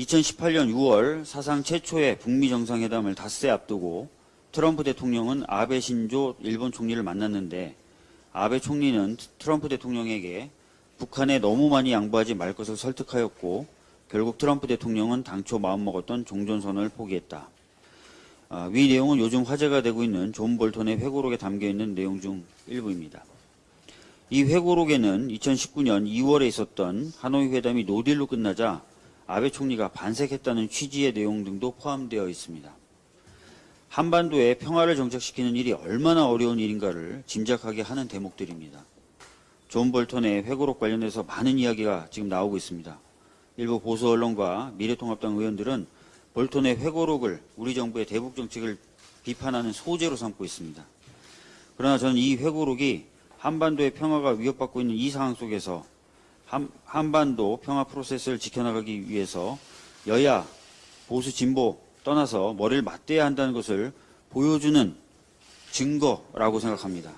2018년 6월 사상 최초의 북미 정상회담을 닷새 앞두고 트럼프 대통령은 아베 신조 일본 총리를 만났는데 아베 총리는 트럼프 대통령에게 북한에 너무 많이 양보하지 말 것을 설득하였고 결국 트럼프 대통령은 당초 마음먹었던 종전선언을 포기했다. 아, 위 내용은 요즘 화제가 되고 있는 존 볼턴의 회고록에 담겨 있는 내용 중 일부입니다. 이 회고록에는 2019년 2월에 있었던 하노이 회담이 노딜로 끝나자 아베 총리가 반색했다는 취지의 내용 등도 포함되어 있습니다. 한반도에 평화를 정착시키는 일이 얼마나 어려운 일인가를 짐작하게 하는 대목들입니다. 존 볼턴의 회고록 관련해서 많은 이야기가 지금 나오고 있습니다. 일부 보수 언론과 미래통합당 의원들은 볼턴의 회고록을 우리 정부의 대북 정책을 비판하는 소재로 삼고 있습니다. 그러나 저는 이 회고록이 한반도의 평화가 위협받고 있는 이 상황 속에서 한, 한반도 평화 프로세스를 지켜나가기 위해서 여야, 보수, 진보 떠나서 머리를 맞대야 한다는 것을 보여주는 증거라고 생각합니다.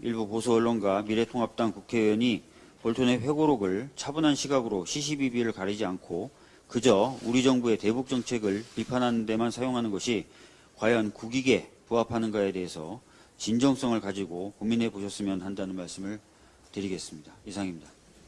일부 보수 언론과 미래통합당 국회의원이 볼턴의 회고록을 차분한 시각으로 시시비비를 가리지 않고 그저 우리 정부의 대북 정책을 비판하는 데만 사용하는 것이 과연 국익에 부합하는가에 대해서 진정성을 가지고 고민해 보셨으면 한다는 말씀을 드리겠습니다. 이상입니다.